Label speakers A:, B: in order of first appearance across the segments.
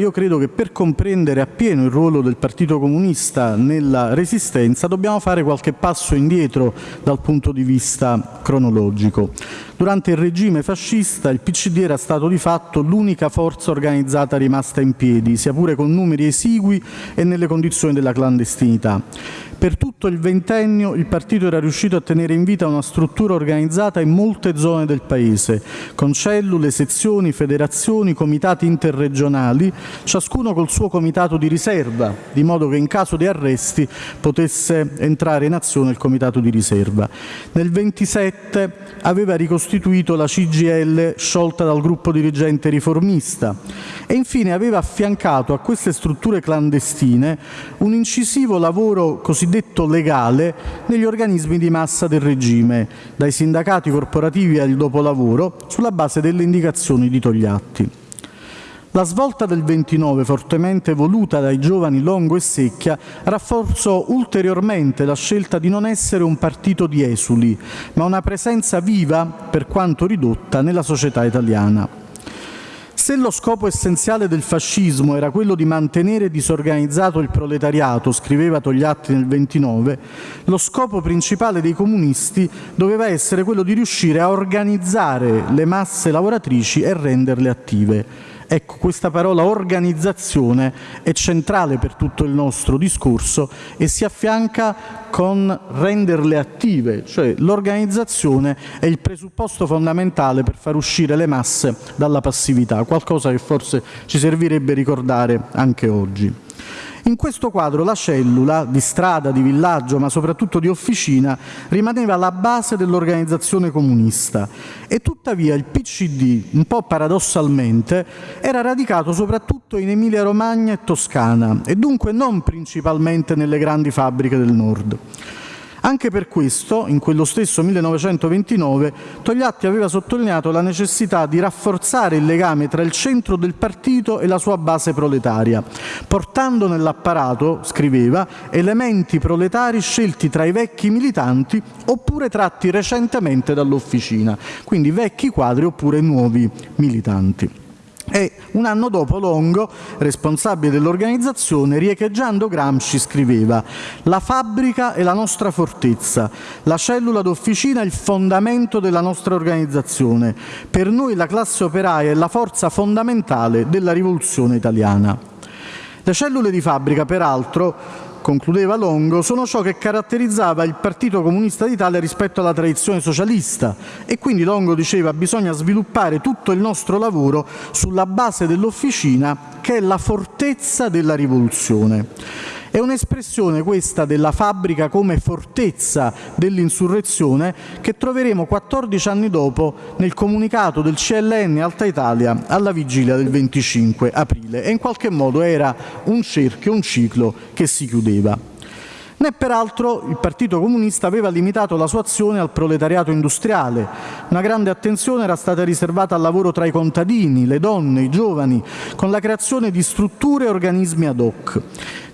A: io credo che per comprendere appieno il ruolo del Partito Comunista nella Resistenza dobbiamo fare qualche passo indietro dal punto di vista cronologico. Durante il regime fascista il PCD era stato di fatto l'unica forza organizzata rimasta in piedi, sia pure con numeri esigui e nelle condizioni della clandestinità. Per tutto il ventennio il partito era riuscito a tenere in vita una struttura organizzata in molte zone del Paese, con cellule, sezioni, federazioni, comitati interregionali, ciascuno col suo comitato di riserva, di modo che in caso di arresti potesse entrare in azione il comitato di riserva. Nel 27 aveva ricostituito la CGL sciolta dal gruppo dirigente riformista e infine aveva affiancato a queste strutture clandestine un incisivo lavoro cosiddetto legale negli organismi di massa del regime, dai sindacati corporativi al dopolavoro, sulla base delle indicazioni di Togliatti. La svolta del 29, fortemente voluta dai giovani Longo e Secchia, rafforzò ulteriormente la scelta di non essere un partito di esuli, ma una presenza viva, per quanto ridotta, nella società italiana. Se lo scopo essenziale del fascismo era quello di mantenere disorganizzato il proletariato, scriveva Togliatti nel 29, lo scopo principale dei comunisti doveva essere quello di riuscire a organizzare le masse lavoratrici e renderle attive. Ecco, questa parola organizzazione è centrale per tutto il nostro discorso e si affianca con renderle attive, cioè l'organizzazione è il presupposto fondamentale per far uscire le masse dalla passività, qualcosa che forse ci servirebbe ricordare anche oggi. In questo quadro la cellula, di strada, di villaggio, ma soprattutto di officina, rimaneva la base dell'organizzazione comunista e tuttavia il PCD, un po' paradossalmente, era radicato soprattutto in Emilia-Romagna e Toscana e dunque non principalmente nelle grandi fabbriche del nord. Anche per questo, in quello stesso 1929, Togliatti aveva sottolineato la necessità di rafforzare il legame tra il centro del partito e la sua base proletaria, portando nell'apparato, scriveva, elementi proletari scelti tra i vecchi militanti oppure tratti recentemente dall'officina, quindi vecchi quadri oppure nuovi militanti. E un anno dopo Longo, responsabile dell'organizzazione, riecheggiando Gramsci, scriveva «La fabbrica è la nostra fortezza, la cellula d'officina è il fondamento della nostra organizzazione. Per noi la classe operaia è la forza fondamentale della rivoluzione italiana». Le cellule di fabbrica, peraltro, concludeva Longo, sono ciò che caratterizzava il Partito Comunista d'Italia rispetto alla tradizione socialista e quindi Longo diceva bisogna sviluppare tutto il nostro lavoro sulla base dell'officina che è la fortezza della rivoluzione. È un'espressione questa della fabbrica come fortezza dell'insurrezione che troveremo 14 anni dopo nel comunicato del CLN Alta Italia alla vigilia del 25 aprile. E in qualche modo era un cerchio, un ciclo che si chiudeva né peraltro il Partito Comunista aveva limitato la sua azione al proletariato industriale. Una grande attenzione era stata riservata al lavoro tra i contadini, le donne, i giovani, con la creazione di strutture e organismi ad hoc.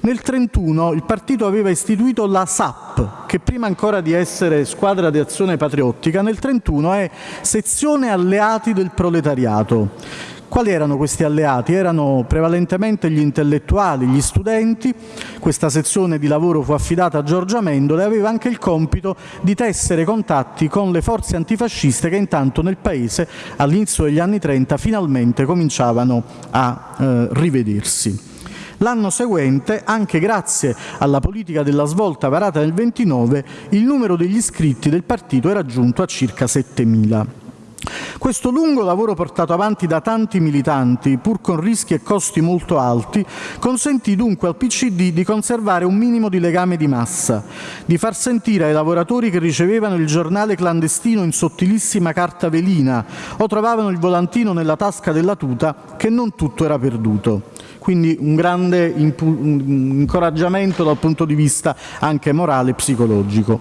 A: Nel 1931 il partito aveva istituito la SAP, che prima ancora di essere squadra di azione patriottica, nel 1931 è sezione alleati del proletariato quali erano questi alleati? Erano prevalentemente gli intellettuali, gli studenti. Questa sezione di lavoro fu affidata a Giorgia Mendola e aveva anche il compito di tessere contatti con le forze antifasciste che intanto nel Paese all'inizio degli anni 30 finalmente cominciavano a eh, rivedersi. L'anno seguente, anche grazie alla politica della svolta varata nel 29, il numero degli iscritti del partito era giunto a circa 7.000. Questo lungo lavoro portato avanti da tanti militanti, pur con rischi e costi molto alti, consentì dunque al PCD di conservare un minimo di legame di massa, di far sentire ai lavoratori che ricevevano il giornale clandestino in sottilissima carta velina o trovavano il volantino nella tasca della tuta che non tutto era perduto quindi un grande incoraggiamento dal punto di vista anche morale e psicologico.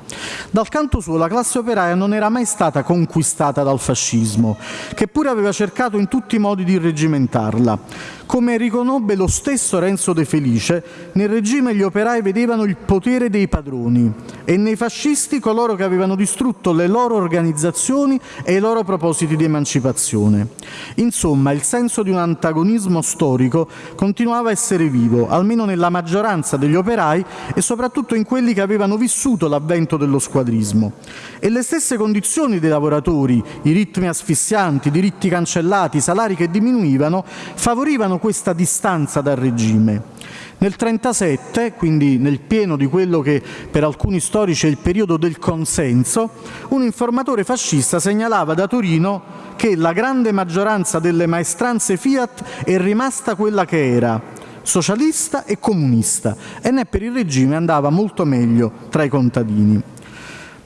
A: Dal canto suo la classe operaia non era mai stata conquistata dal fascismo, che pure aveva cercato in tutti i modi di reggimentarla. Come riconobbe lo stesso Renzo De Felice, nel regime gli operai vedevano il potere dei padroni e nei fascisti coloro che avevano distrutto le loro organizzazioni e i loro propositi di emancipazione. Insomma, il senso di un antagonismo storico continuava a essere vivo, almeno nella maggioranza degli operai e soprattutto in quelli che avevano vissuto l'avvento dello squadrismo. E le stesse condizioni dei lavoratori, i ritmi asfissianti, i diritti cancellati, i salari che diminuivano, favorivano questa distanza dal regime. Nel 1937, quindi nel pieno di quello che per alcuni storici è il periodo del consenso, un informatore fascista segnalava da Torino che la grande maggioranza delle maestranze Fiat è rimasta quella che era, socialista e comunista, e né per il regime andava molto meglio tra i contadini.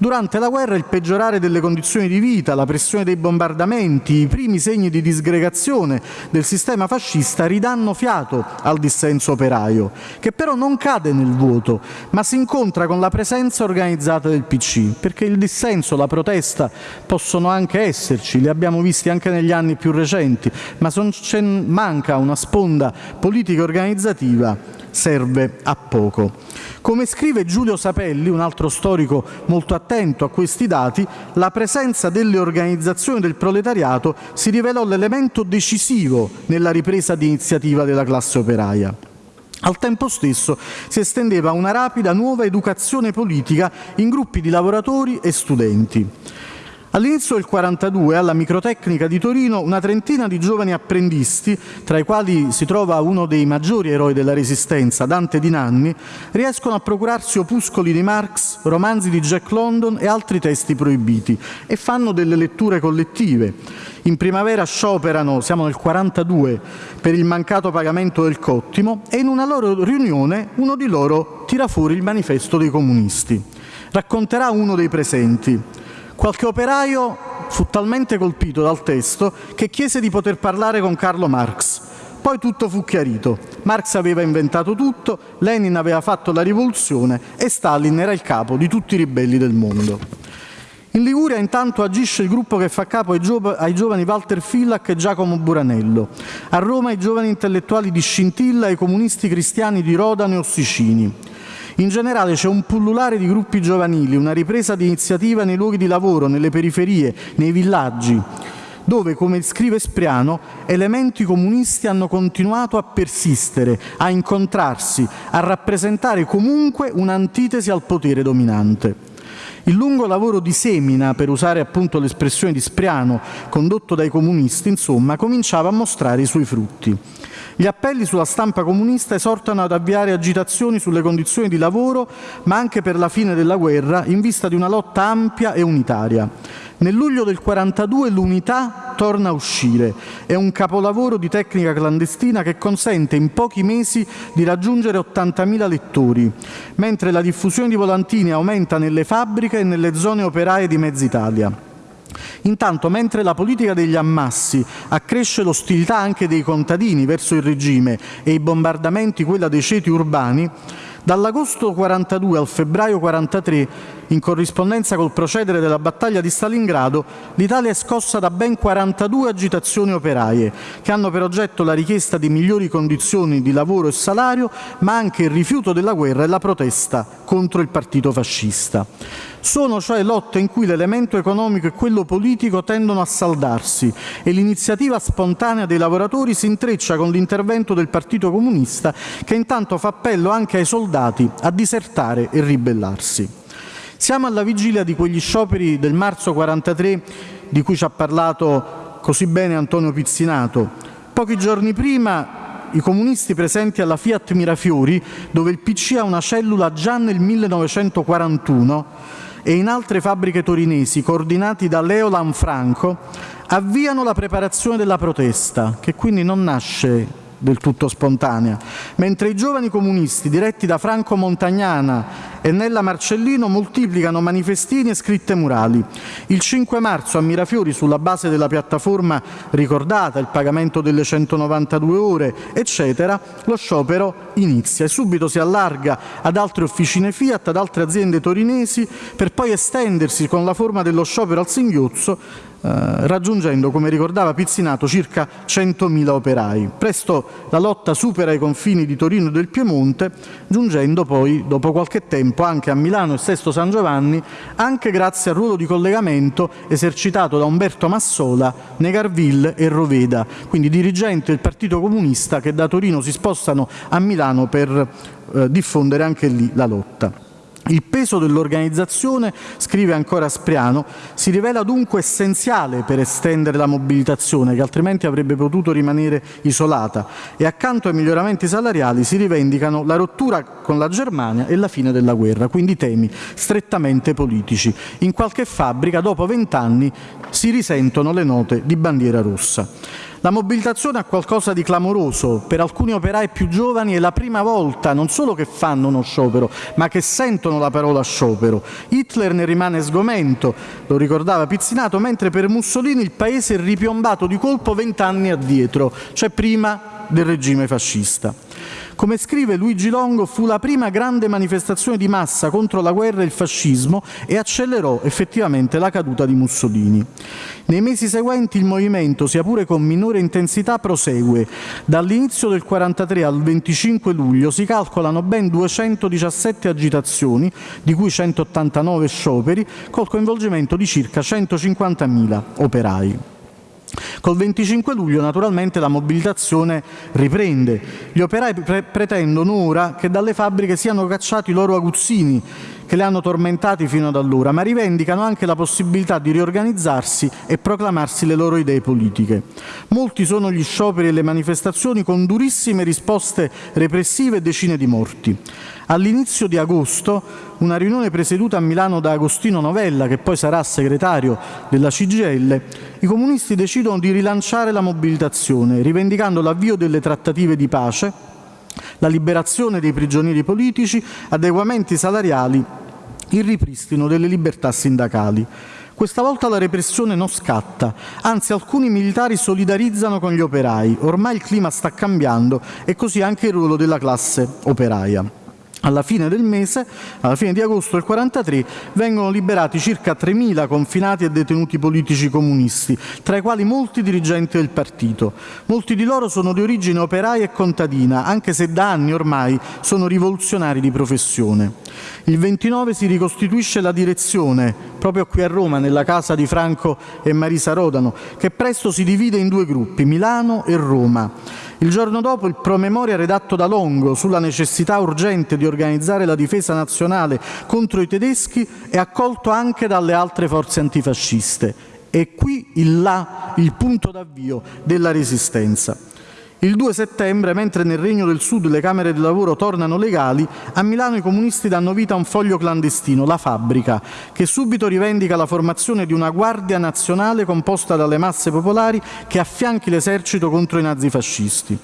A: Durante la guerra il peggiorare delle condizioni di vita, la pressione dei bombardamenti, i primi segni di disgregazione del sistema fascista ridanno fiato al dissenso operaio, che però non cade nel vuoto, ma si incontra con la presenza organizzata del PC, perché il dissenso, la protesta possono anche esserci, li abbiamo visti anche negli anni più recenti, ma manca una sponda politica organizzativa serve a poco. Come scrive Giulio Sapelli, un altro storico molto attento a questi dati, la presenza delle organizzazioni del proletariato si rivelò l'elemento decisivo nella ripresa di iniziativa della classe operaia. Al tempo stesso si estendeva una rapida nuova educazione politica in gruppi di lavoratori e studenti. All'inizio del 42 alla Microtecnica di Torino una trentina di giovani apprendisti, tra i quali si trova uno dei maggiori eroi della Resistenza, Dante Di Nanni, riescono a procurarsi opuscoli di Marx, romanzi di Jack London e altri testi proibiti e fanno delle letture collettive. In primavera scioperano, siamo nel 42, per il mancato pagamento del cottimo e in una loro riunione uno di loro tira fuori il manifesto dei comunisti. Racconterà uno dei presenti. Qualche operaio fu talmente colpito dal testo che chiese di poter parlare con Carlo Marx. Poi tutto fu chiarito. Marx aveva inventato tutto, Lenin aveva fatto la rivoluzione e Stalin era il capo di tutti i ribelli del mondo. In Liguria intanto agisce il gruppo che fa capo ai, giov ai giovani Walter Fillac e Giacomo Buranello. A Roma i giovani intellettuali di Scintilla e i comunisti cristiani di Rodano e Ossicini. In generale c'è un pullulare di gruppi giovanili, una ripresa di iniziativa nei luoghi di lavoro, nelle periferie, nei villaggi, dove, come scrive Spriano, elementi comunisti hanno continuato a persistere, a incontrarsi, a rappresentare comunque un'antitesi al potere dominante. Il lungo lavoro di semina, per usare appunto l'espressione di Spriano, condotto dai comunisti, insomma, cominciava a mostrare i suoi frutti. Gli appelli sulla stampa comunista esortano ad avviare agitazioni sulle condizioni di lavoro, ma anche per la fine della guerra, in vista di una lotta ampia e unitaria. Nel luglio del 42 l'unità torna a uscire. È un capolavoro di tecnica clandestina che consente in pochi mesi di raggiungere 80.000 lettori, mentre la diffusione di volantini aumenta nelle fabbriche e nelle zone operaie di mezza Italia. Intanto, mentre la politica degli ammassi accresce l'ostilità anche dei contadini verso il regime e i bombardamenti quella dei ceti urbani, Dall'agosto 42 al febbraio 43, in corrispondenza col procedere della battaglia di Stalingrado, l'Italia è scossa da ben 42 agitazioni operaie, che hanno per oggetto la richiesta di migliori condizioni di lavoro e salario, ma anche il rifiuto della guerra e la protesta contro il partito fascista. Sono cioè lotte in cui l'elemento economico e quello politico tendono a saldarsi e l'iniziativa spontanea dei lavoratori si intreccia con l'intervento del Partito Comunista che intanto fa appello anche ai soldati a disertare e ribellarsi. Siamo alla vigilia di quegli scioperi del marzo 43 di cui ci ha parlato così bene Antonio Pizzinato. Pochi giorni prima i comunisti presenti alla Fiat Mirafiori, dove il PC ha una cellula già nel 1941, e in altre fabbriche torinesi, coordinati da Leo Lanfranco, avviano la preparazione della protesta, che quindi non nasce del tutto spontanea, mentre i giovani comunisti, diretti da Franco Montagnana e Nella Marcellino, moltiplicano manifestini e scritte murali. Il 5 marzo a Mirafiori, sulla base della piattaforma ricordata, il pagamento delle 192 ore, eccetera, lo sciopero inizia e subito si allarga ad altre officine Fiat, ad altre aziende torinesi, per poi estendersi con la forma dello sciopero al singhiozzo raggiungendo, come ricordava Pizzinato, circa 100.000 operai. Presto la lotta supera i confini di Torino e del Piemonte, giungendo poi, dopo qualche tempo, anche a Milano e Sesto San Giovanni, anche grazie al ruolo di collegamento esercitato da Umberto Massola, Negarville e Roveda, quindi dirigenti del Partito Comunista che da Torino si spostano a Milano per eh, diffondere anche lì la lotta. Il peso dell'organizzazione, scrive ancora Spriano, si rivela dunque essenziale per estendere la mobilitazione, che altrimenti avrebbe potuto rimanere isolata, e accanto ai miglioramenti salariali si rivendicano la rottura con la Germania e la fine della guerra, quindi temi strettamente politici. In qualche fabbrica, dopo vent'anni, si risentono le note di bandiera rossa. La mobilitazione ha qualcosa di clamoroso, per alcuni operai più giovani è la prima volta non solo che fanno uno sciopero, ma che sentono la parola sciopero. Hitler ne rimane sgomento, lo ricordava Pizzinato, mentre per Mussolini il paese è ripiombato di colpo vent'anni addietro, cioè prima del regime fascista. Come scrive Luigi Longo, fu la prima grande manifestazione di massa contro la guerra e il fascismo e accelerò effettivamente la caduta di Mussolini. Nei mesi seguenti il movimento, sia pure con minore intensità, prosegue. Dall'inizio del 43 al 25 luglio si calcolano ben 217 agitazioni, di cui 189 scioperi, col coinvolgimento di circa 150.000 operai. Col 25 luglio naturalmente la mobilitazione riprende. Gli operai pre pretendono ora che dalle fabbriche siano cacciati i loro aguzzini che li hanno tormentati fino ad allora, ma rivendicano anche la possibilità di riorganizzarsi e proclamarsi le loro idee politiche. Molti sono gli scioperi e le manifestazioni con durissime risposte repressive e decine di morti. All'inizio di agosto una riunione presieduta a Milano da Agostino Novella, che poi sarà segretario della CGL, i comunisti decidono di rilanciare la mobilitazione, rivendicando l'avvio delle trattative di pace, la liberazione dei prigionieri politici, adeguamenti salariali, il ripristino delle libertà sindacali. Questa volta la repressione non scatta, anzi alcuni militari solidarizzano con gli operai. Ormai il clima sta cambiando e così anche il ruolo della classe operaia. Alla fine del mese, alla fine di agosto del 43, vengono liberati circa 3.000 confinati e detenuti politici comunisti, tra i quali molti dirigenti del partito. Molti di loro sono di origine operaia e contadina, anche se da anni ormai sono rivoluzionari di professione. Il 29 si ricostituisce la direzione, proprio qui a Roma, nella casa di Franco e Marisa Rodano, che presto si divide in due gruppi, Milano e Roma. Il giorno dopo il promemoria redatto da Longo sulla necessità urgente di organizzare la difesa nazionale contro i tedeschi è accolto anche dalle altre forze antifasciste. È qui il là, il punto d'avvio della resistenza. Il 2 settembre, mentre nel Regno del Sud le Camere del Lavoro tornano legali, a Milano i comunisti danno vita a un foglio clandestino, La Fabbrica, che subito rivendica la formazione di una guardia nazionale composta dalle masse popolari che affianchi l'esercito contro i nazifascisti.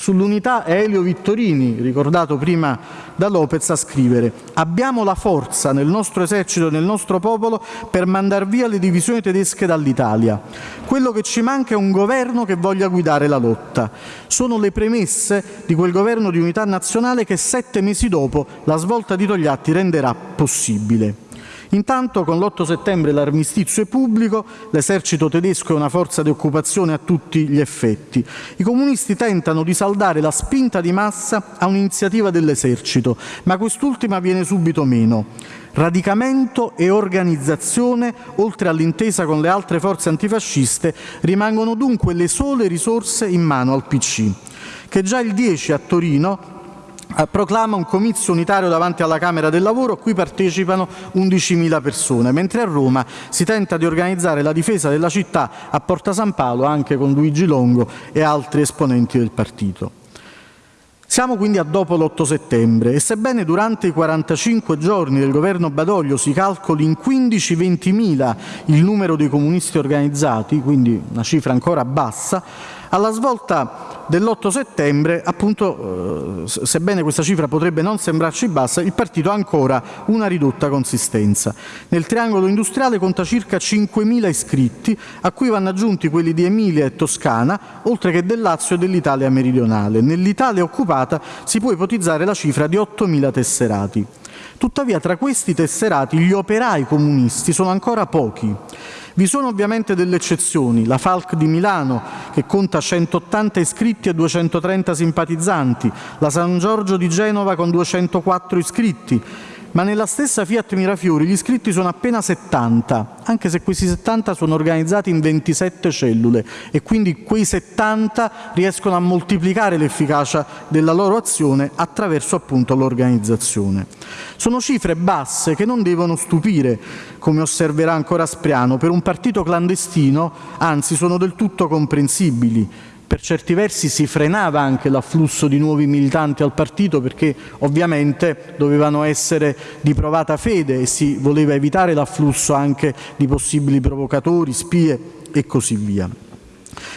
A: Sull'unità è Elio Vittorini, ricordato prima da Lopez, a scrivere «Abbiamo la forza nel nostro esercito e nel nostro popolo per mandar via le divisioni tedesche dall'Italia. Quello che ci manca è un governo che voglia guidare la lotta. Sono le premesse di quel governo di unità nazionale che sette mesi dopo la svolta di Togliatti renderà possibile». Intanto con l'8 settembre l'armistizio è pubblico, l'esercito tedesco è una forza di occupazione a tutti gli effetti. I comunisti tentano di saldare la spinta di massa a un'iniziativa dell'esercito, ma quest'ultima viene subito meno. Radicamento e organizzazione, oltre all'intesa con le altre forze antifasciste, rimangono dunque le sole risorse in mano al PC, che già il 10 a Torino proclama un comizio unitario davanti alla Camera del Lavoro a cui partecipano 11.000 persone, mentre a Roma si tenta di organizzare la difesa della città a Porta San Paolo anche con Luigi Longo e altri esponenti del partito. Siamo quindi a dopo l'8 settembre e sebbene durante i 45 giorni del governo Badoglio si calcoli in 15-20 il numero dei comunisti organizzati, quindi una cifra ancora bassa, alla svolta dell'8 settembre, appunto, eh, sebbene questa cifra potrebbe non sembrarci bassa, il partito ha ancora una ridotta consistenza. Nel triangolo industriale conta circa 5.000 iscritti, a cui vanno aggiunti quelli di Emilia e Toscana, oltre che del Lazio e dell'Italia meridionale. Nell'Italia occupata si può ipotizzare la cifra di 8.000 tesserati. Tuttavia tra questi tesserati gli operai comunisti sono ancora pochi. Vi sono ovviamente delle eccezioni, la Falc di Milano che conta 180 iscritti e 230 simpatizzanti, la San Giorgio di Genova con 204 iscritti, ma nella stessa Fiat Mirafiori gli iscritti sono appena 70, anche se questi 70 sono organizzati in 27 cellule e quindi quei 70 riescono a moltiplicare l'efficacia della loro azione attraverso appunto l'organizzazione. Sono cifre basse che non devono stupire, come osserverà ancora Spriano, per un partito clandestino, anzi sono del tutto comprensibili per certi versi si frenava anche l'afflusso di nuovi militanti al partito perché ovviamente dovevano essere di provata fede e si voleva evitare l'afflusso anche di possibili provocatori, spie e così via.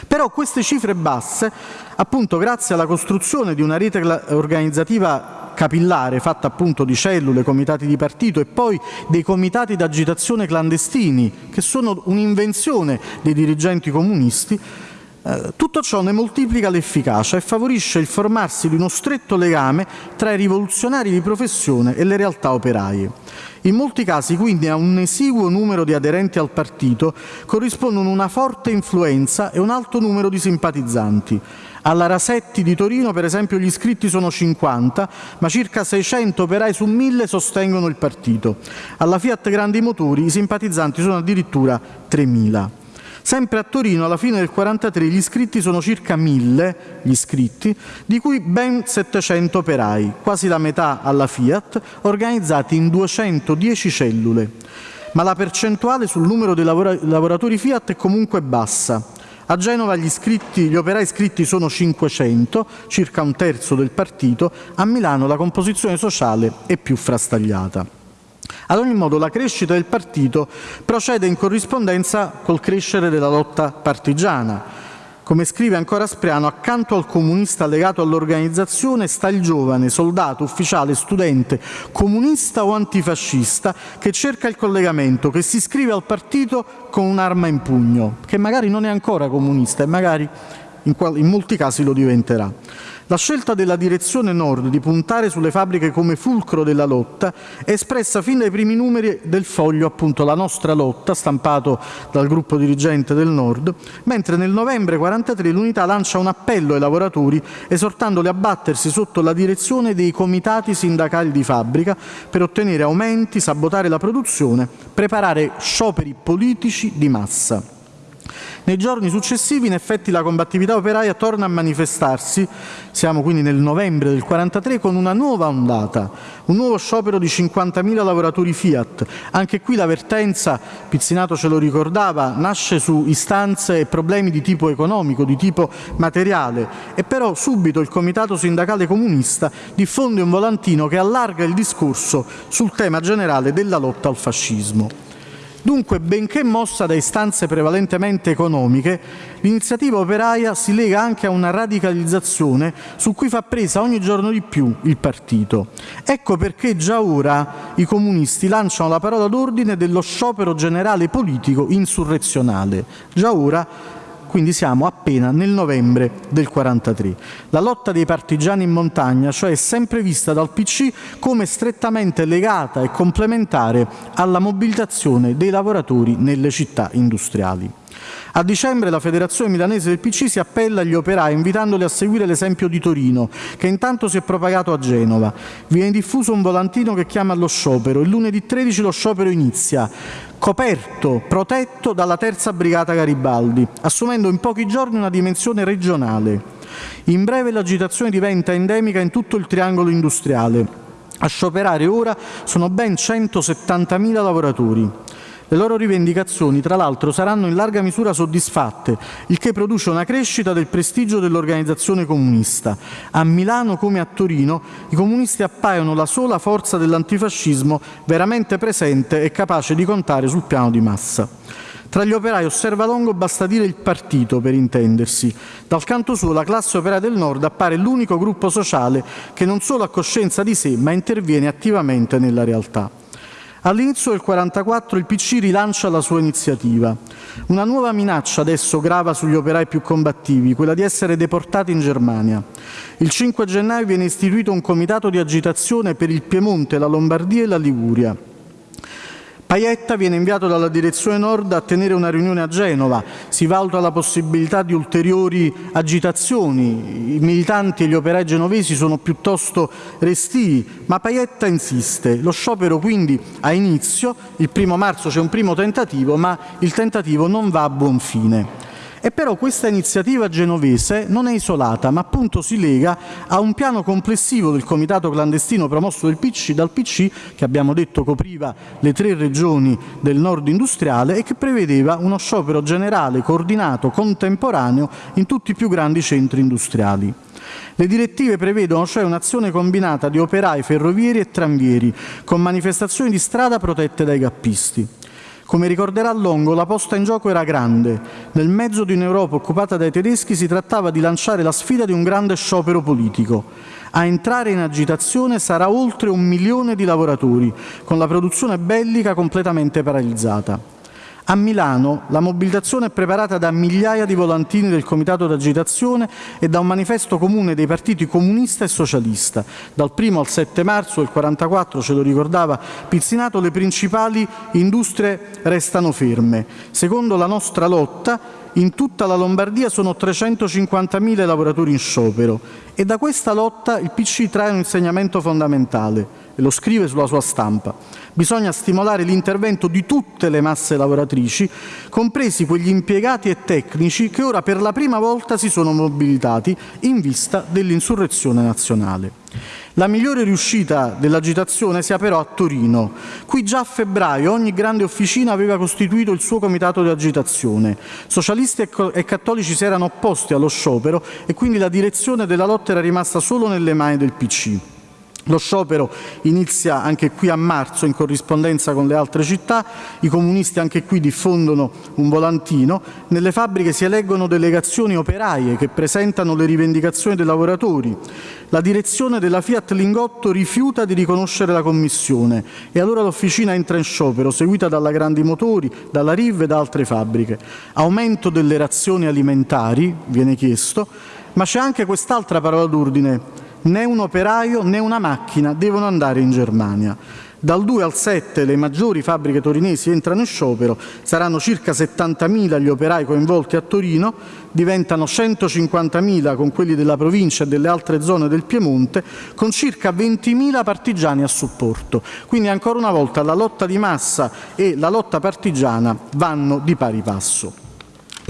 A: Però queste cifre basse, appunto grazie alla costruzione di una rete organizzativa capillare fatta appunto di cellule, comitati di partito e poi dei comitati d'agitazione clandestini, che sono un'invenzione dei dirigenti comunisti, tutto ciò ne moltiplica l'efficacia e favorisce il formarsi di uno stretto legame tra i rivoluzionari di professione e le realtà operaie. In molti casi quindi a un esiguo numero di aderenti al partito corrispondono una forte influenza e un alto numero di simpatizzanti. Alla Rasetti di Torino, per esempio, gli iscritti sono 50, ma circa 600 operai su 1000 sostengono il partito. Alla Fiat Grandi Motori i simpatizzanti sono addirittura 3.000. Sempre a Torino, alla fine del 1943, gli iscritti sono circa 1000, gli iscritti, di cui ben 700 operai, quasi la metà alla Fiat, organizzati in 210 cellule. Ma la percentuale sul numero dei lavoratori Fiat è comunque bassa. A Genova gli, iscritti, gli operai iscritti sono 500, circa un terzo del partito, a Milano la composizione sociale è più frastagliata. Ad ogni modo la crescita del partito procede in corrispondenza col crescere della lotta partigiana. Come scrive ancora Spriano, accanto al comunista legato all'organizzazione sta il giovane, soldato, ufficiale, studente, comunista o antifascista che cerca il collegamento, che si iscrive al partito con un'arma in pugno, che magari non è ancora comunista e magari in, in molti casi lo diventerà. La scelta della direzione Nord di puntare sulle fabbriche come fulcro della lotta è espressa fin dai primi numeri del foglio, appunto La nostra lotta, stampato dal gruppo dirigente del Nord, mentre nel novembre 1943 l'unità lancia un appello ai lavoratori esortandoli a battersi sotto la direzione dei comitati sindacali di fabbrica per ottenere aumenti, sabotare la produzione, preparare scioperi politici di massa. Nei giorni successivi in effetti la combattività operaia torna a manifestarsi, siamo quindi nel novembre del 1943, con una nuova ondata, un nuovo sciopero di 50.000 lavoratori Fiat. Anche qui l'avvertenza, Pizzinato ce lo ricordava, nasce su istanze e problemi di tipo economico, di tipo materiale e però subito il Comitato Sindacale Comunista diffonde un volantino che allarga il discorso sul tema generale della lotta al fascismo. Dunque, benché mossa da istanze prevalentemente economiche, l'iniziativa operaia si lega anche a una radicalizzazione su cui fa presa ogni giorno di più il partito. Ecco perché già ora i comunisti lanciano la parola d'ordine dello sciopero generale politico insurrezionale. Già ora quindi siamo appena nel novembre del 43. La lotta dei partigiani in montagna, cioè è sempre vista dal PC come strettamente legata e complementare alla mobilitazione dei lavoratori nelle città industriali. A dicembre la Federazione Milanese del PC si appella agli operai invitandoli a seguire l'esempio di Torino, che intanto si è propagato a Genova. Viene diffuso un volantino che chiama allo sciopero. Il lunedì 13 lo sciopero inizia, coperto, protetto dalla terza brigata Garibaldi, assumendo in pochi giorni una dimensione regionale. In breve l'agitazione diventa endemica in tutto il triangolo industriale. A scioperare ora sono ben 170.000 lavoratori. Le loro rivendicazioni, tra l'altro, saranno in larga misura soddisfatte, il che produce una crescita del prestigio dell'organizzazione comunista. A Milano come a Torino i comunisti appaiono la sola forza dell'antifascismo veramente presente e capace di contare sul piano di massa. Tra gli operai osserva Longo basta dire il partito per intendersi. Dal canto suo la classe operaia del nord appare l'unico gruppo sociale che non solo ha coscienza di sé ma interviene attivamente nella realtà. All'inizio del 1944 il PC rilancia la sua iniziativa. Una nuova minaccia adesso grava sugli operai più combattivi, quella di essere deportati in Germania. Il 5 gennaio viene istituito un comitato di agitazione per il Piemonte, la Lombardia e la Liguria. Paietta viene inviato dalla direzione nord a tenere una riunione a Genova, si valuta la possibilità di ulteriori agitazioni, i militanti e gli operai genovesi sono piuttosto restii, ma Paietta insiste. Lo sciopero quindi ha inizio, il primo marzo c'è un primo tentativo, ma il tentativo non va a buon fine. E però questa iniziativa genovese non è isolata, ma appunto si lega a un piano complessivo del comitato clandestino promosso del PC, dal PC, che abbiamo detto copriva le tre regioni del nord industriale e che prevedeva uno sciopero generale, coordinato, contemporaneo in tutti i più grandi centri industriali. Le direttive prevedono cioè un'azione combinata di operai, ferrovieri e tranvieri, con manifestazioni di strada protette dai gappisti. Come ricorderà Longo, la posta in gioco era grande. Nel mezzo di un'Europa occupata dai tedeschi si trattava di lanciare la sfida di un grande sciopero politico. A entrare in agitazione sarà oltre un milione di lavoratori, con la produzione bellica completamente paralizzata. A Milano la mobilitazione è preparata da migliaia di volantini del comitato d'agitazione e da un manifesto comune dei partiti comunista e socialista. Dal 1 al 7 marzo del 44, ce lo ricordava Pizzinato, le principali industrie restano ferme. Secondo la nostra lotta, in tutta la Lombardia sono 350.000 lavoratori in sciopero e da questa lotta il PC trae un insegnamento fondamentale e lo scrive sulla sua stampa. Bisogna stimolare l'intervento di tutte le masse lavoratrici, compresi quegli impiegati e tecnici che ora per la prima volta si sono mobilitati in vista dell'insurrezione nazionale. La migliore riuscita dell'agitazione si ha però a Torino. Qui già a febbraio ogni grande officina aveva costituito il suo comitato di agitazione. Socialisti e cattolici si erano opposti allo sciopero e quindi la direzione della lotta era rimasta solo nelle mani del PC. Lo sciopero inizia anche qui a marzo in corrispondenza con le altre città, i comunisti anche qui diffondono un volantino, nelle fabbriche si eleggono delegazioni operaie che presentano le rivendicazioni dei lavoratori, la direzione della Fiat Lingotto rifiuta di riconoscere la commissione. E allora l'officina entra in sciopero, seguita dalla Grandi Motori, dalla Riv e da altre fabbriche. Aumento delle razioni alimentari, viene chiesto, ma c'è anche quest'altra parola d'ordine, né un operaio né una macchina devono andare in Germania. Dal 2 al 7 le maggiori fabbriche torinesi entrano in sciopero, saranno circa 70.000 gli operai coinvolti a Torino, diventano 150.000 con quelli della provincia e delle altre zone del Piemonte, con circa 20.000 partigiani a supporto. Quindi ancora una volta la lotta di massa e la lotta partigiana vanno di pari passo.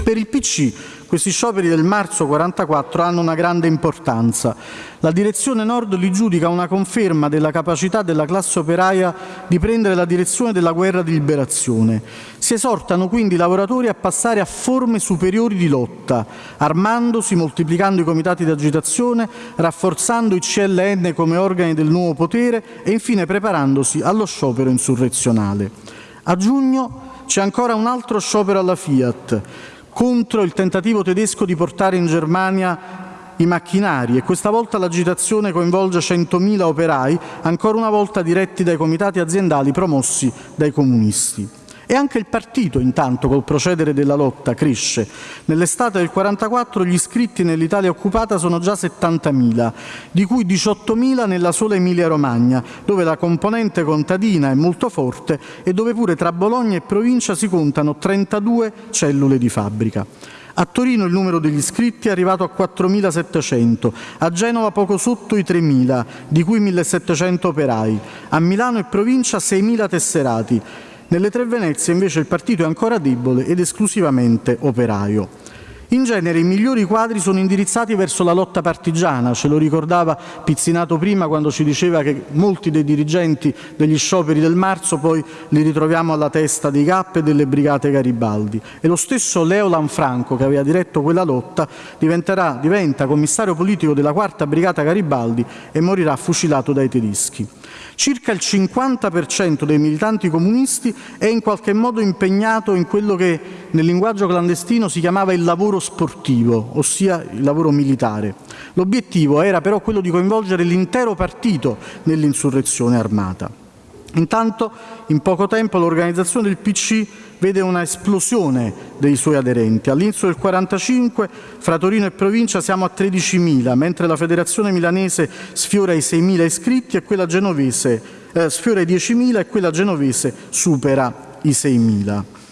A: Per il PC questi scioperi del marzo 44 hanno una grande importanza. La direzione nord li giudica una conferma della capacità della classe operaia di prendere la direzione della guerra di liberazione. Si esortano quindi i lavoratori a passare a forme superiori di lotta, armandosi, moltiplicando i comitati di agitazione, rafforzando i CLN come organi del nuovo potere e infine preparandosi allo sciopero insurrezionale. A giugno c'è ancora un altro sciopero alla Fiat, contro il tentativo tedesco di portare in Germania i macchinari e questa volta l'agitazione coinvolge 100.000 operai, ancora una volta diretti dai comitati aziendali promossi dai comunisti. E anche il partito, intanto, col procedere della lotta, cresce. Nell'estate del 44 gli iscritti nell'Italia occupata sono già 70.000, di cui 18.000 nella sola Emilia-Romagna, dove la componente contadina è molto forte e dove pure tra Bologna e provincia si contano 32 cellule di fabbrica. A Torino il numero degli iscritti è arrivato a 4.700, a Genova poco sotto i 3.000, di cui 1.700 operai, a Milano e provincia 6.000 tesserati, nelle tre Venezie invece il partito è ancora debole ed esclusivamente operaio. In genere i migliori quadri sono indirizzati verso la lotta partigiana, ce lo ricordava Pizzinato prima quando ci diceva che molti dei dirigenti degli scioperi del marzo poi li ritroviamo alla testa dei GAP e delle brigate Garibaldi. E lo stesso Leo Lanfranco, che aveva diretto quella lotta, diventa commissario politico della quarta brigata Garibaldi e morirà fucilato dai tedeschi. Circa il 50% dei militanti comunisti è in qualche modo impegnato in quello che nel linguaggio clandestino si chiamava il lavoro sportivo, ossia il lavoro militare. L'obiettivo era però quello di coinvolgere l'intero partito nell'insurrezione armata. Intanto in poco tempo l'organizzazione del PC vede una esplosione dei suoi aderenti. All'inizio del 1945 fra Torino e provincia siamo a 13.000, mentre la federazione milanese sfiora i 6.000 iscritti e quella genovese eh, sfiora i 10.000 e quella genovese supera i 6.000.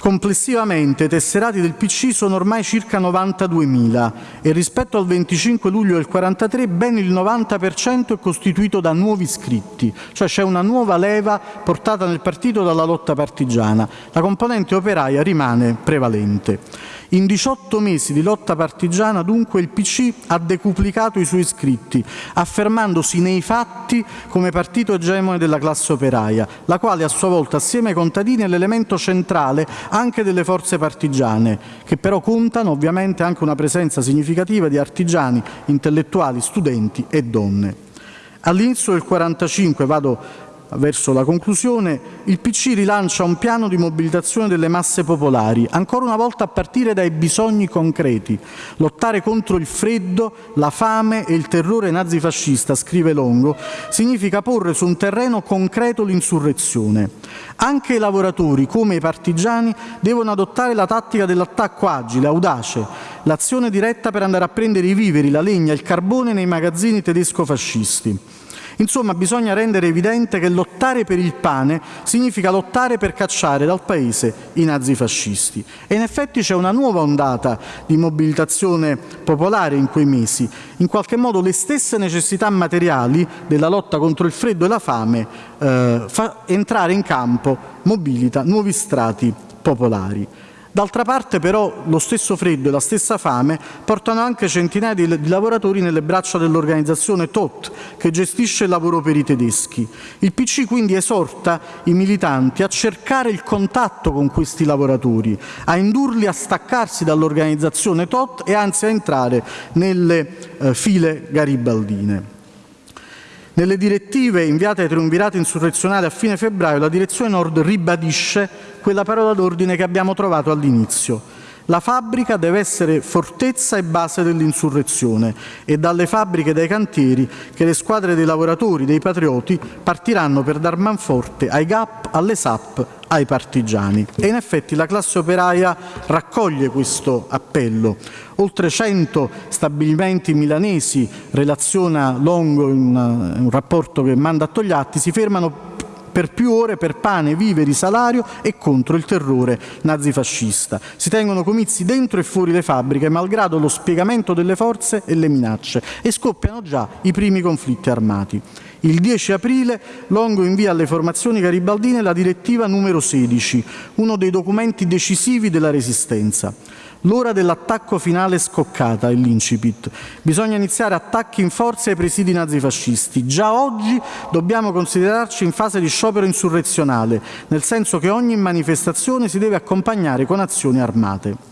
A: Complessivamente i tesserati del PC sono ormai circa 92.000 e rispetto al 25 luglio del 43 ben il 90% è costituito da nuovi iscritti, cioè c'è una nuova leva portata nel partito dalla lotta partigiana. La componente operaia rimane prevalente. In 18 mesi di lotta partigiana, dunque, il PC ha decuplicato i suoi iscritti, affermandosi nei fatti come partito egemone della classe operaia, la quale a sua volta, assieme ai contadini, è l'elemento centrale anche delle forze partigiane, che però contano ovviamente anche una presenza significativa di artigiani, intellettuali, studenti e donne. All'inizio del 45, vado verso la conclusione, il PC rilancia un piano di mobilitazione delle masse popolari, ancora una volta a partire dai bisogni concreti. Lottare contro il freddo, la fame e il terrore nazifascista, scrive Longo, significa porre su un terreno concreto l'insurrezione. Anche i lavoratori, come i partigiani, devono adottare la tattica dell'attacco agile, audace, l'azione diretta per andare a prendere i viveri, la legna, il carbone nei magazzini tedesco-fascisti. Insomma, bisogna rendere evidente che lottare per il pane significa lottare per cacciare dal paese i nazifascisti. E in effetti c'è una nuova ondata di mobilitazione popolare in quei mesi. In qualche modo le stesse necessità materiali della lotta contro il freddo e la fame eh, fa entrare in campo, mobilita nuovi strati popolari. D'altra parte però lo stesso freddo e la stessa fame portano anche centinaia di, lavoratori nelle braccia dell'organizzazione TOT che gestisce il lavoro per i tedeschi. Il PC quindi esorta i militanti a cercare il contatto con questi lavoratori, a indurli a staccarsi dall'organizzazione TOT e anzi a entrare nelle eh, file garibaldine. Nelle direttive inviate ai triumvirati insurrezionali a fine febbraio, la direzione nord ribadisce quella parola d'ordine che abbiamo trovato all'inizio. La fabbrica deve essere fortezza e base dell'insurrezione e dalle fabbriche e dai cantieri che le squadre dei lavoratori, dei patrioti, partiranno per dar manforte ai GAP, alle SAP, ai partigiani. E in effetti la classe operaia raccoglie questo appello. Oltre 100 stabilimenti milanesi, relaziona Longo in un rapporto che manda a Togliatti, si fermano per più ore per pane, viveri, salario e contro il terrore nazifascista. Si tengono comizi dentro e fuori le fabbriche, malgrado lo spiegamento delle forze e le minacce, e scoppiano già i primi conflitti armati. Il 10 aprile Longo invia alle formazioni garibaldine la direttiva numero 16, uno dei documenti decisivi della Resistenza. L'ora dell'attacco finale è scoccata, è l'incipit. Bisogna iniziare attacchi in forza ai presidi nazifascisti. Già oggi dobbiamo considerarci in fase di sciopero insurrezionale, nel senso che ogni manifestazione si deve accompagnare con azioni armate.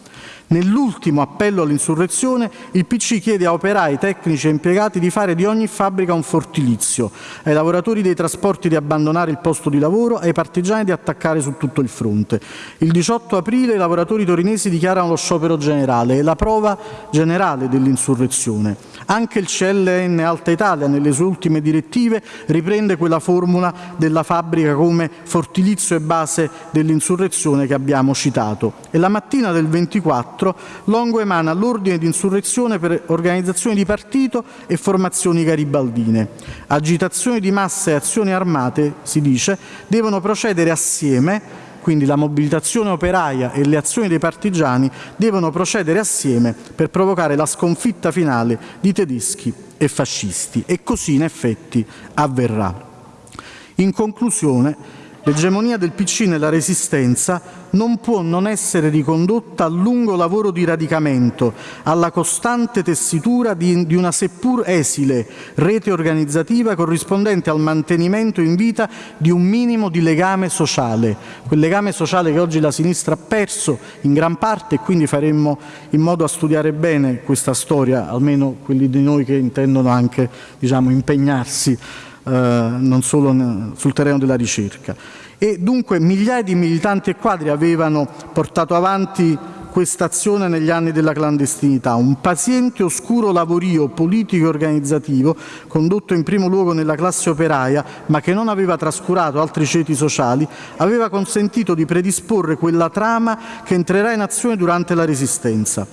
A: Nell'ultimo appello all'insurrezione il PC chiede a operai, tecnici e impiegati di fare di ogni fabbrica un fortilizio, ai lavoratori dei trasporti di abbandonare il posto di lavoro, ai partigiani di attaccare su tutto il fronte. Il 18 aprile i lavoratori torinesi dichiarano lo sciopero generale, è la prova generale dell'insurrezione. Anche il CLN Alta Italia, nelle sue ultime direttive, riprende quella formula della fabbrica come fortilizio e base dell'insurrezione che abbiamo citato. E la mattina del 24 2004 Longo emana l'ordine di insurrezione per organizzazioni di partito e formazioni garibaldine. Agitazioni di massa e azioni armate, si dice, devono procedere assieme quindi la mobilitazione operaia e le azioni dei partigiani devono procedere assieme per provocare la sconfitta finale di tedeschi e fascisti. E così in effetti avverrà. In conclusione, L'egemonia del PC nella Resistenza non può non essere ricondotta al lungo lavoro di radicamento, alla costante tessitura di, di, una seppur esile rete organizzativa corrispondente al mantenimento in vita di un minimo di legame sociale, quel legame sociale che oggi la sinistra ha perso in gran parte e quindi faremmo in modo a studiare bene questa storia, almeno quelli di noi che intendono anche diciamo, impegnarsi non solo sul terreno della ricerca. E dunque migliaia di militanti e quadri avevano portato avanti questa azione negli anni della clandestinità, un paziente oscuro lavorio politico e organizzativo condotto in primo luogo nella classe operaia, ma che non aveva trascurato altri ceti sociali, aveva consentito di predisporre quella trama che entrerà in azione durante la Resistenza.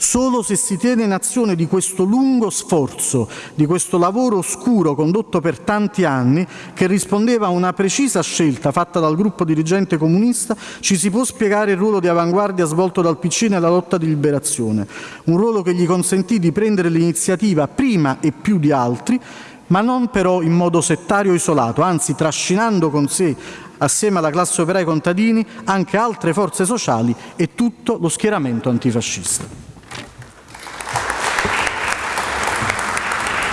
A: Solo se si tiene in azione di questo lungo sforzo, di questo lavoro oscuro condotto per tanti anni, che rispondeva a una precisa scelta fatta dal gruppo dirigente comunista, ci si può spiegare il ruolo di avanguardia svolto dal PC nella lotta di liberazione, un ruolo che gli consentì di prendere l'iniziativa prima e più di altri, ma non però in modo settario isolato, anzi trascinando con sé assieme alla classe operaia e contadini anche altre forze sociali e tutto lo schieramento antifascista.